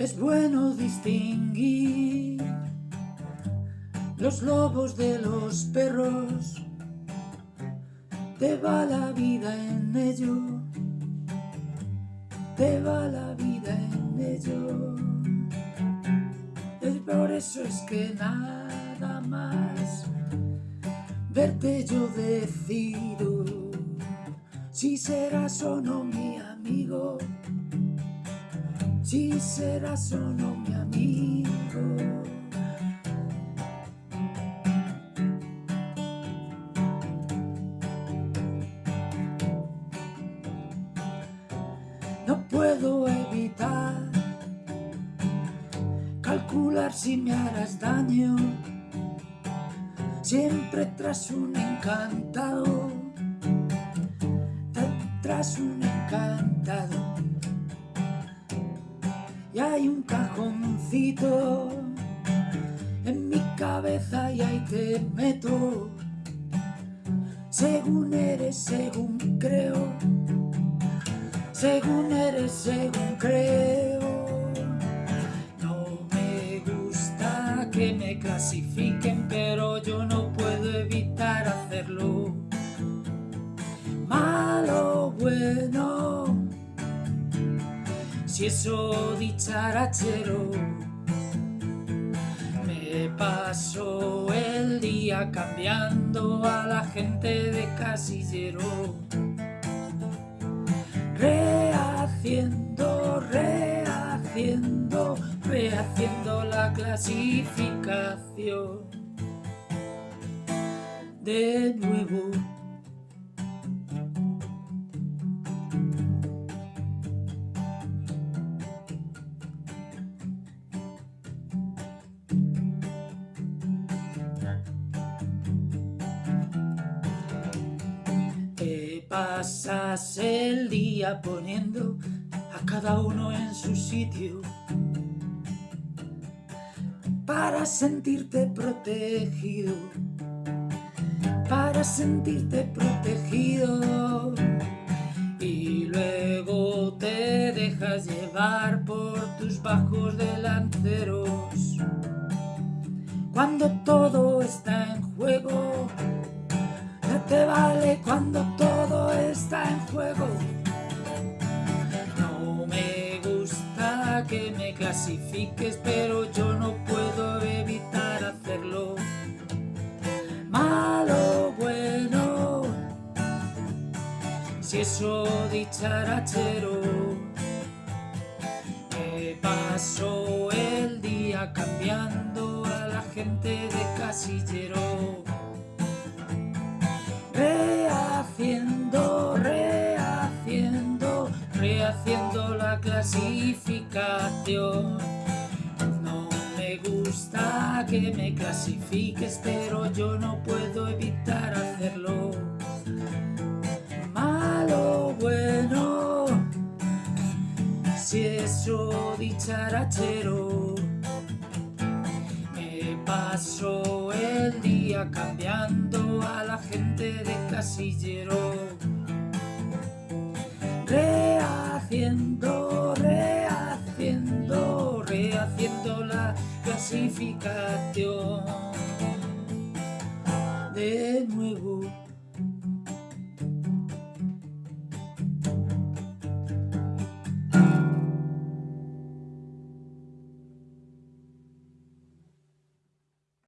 Es bueno distinguir los lobos de los perros. Te va la vida en ello. Te va la vida en ello. Es por eso es que nada más verte yo decido si serás o no mi amigo si serás o no mi amigo. No puedo evitar calcular si me harás daño, siempre tras un encantado, tras un encantado y hay un cajoncito en mi cabeza y ahí te meto. Según eres, según creo, según eres, según creo. No me gusta que me clasifiquen, pero yo no puedo evitar hacerlo. Malo, bueno si eso dicharachero me paso el día cambiando a la gente de casillero. Rehaciendo, rehaciendo, rehaciendo la clasificación. De nuevo pasas el día poniendo a cada uno en su sitio para sentirte protegido, para sentirte protegido. Y luego te dejas llevar por tus bajos delanteros. Cuando todo está en juego clasifiques, pero yo no puedo evitar hacerlo. Malo, bueno, si eso dicharachero, me paso el día cambiando a la gente de casillero. Rehaciendo, la clasificación. No me gusta que me clasifiques, pero yo no puedo evitar hacerlo. Malo, bueno, si eso dicharachero. Me paso el día cambiando a la gente de casillero clasificación De nuevo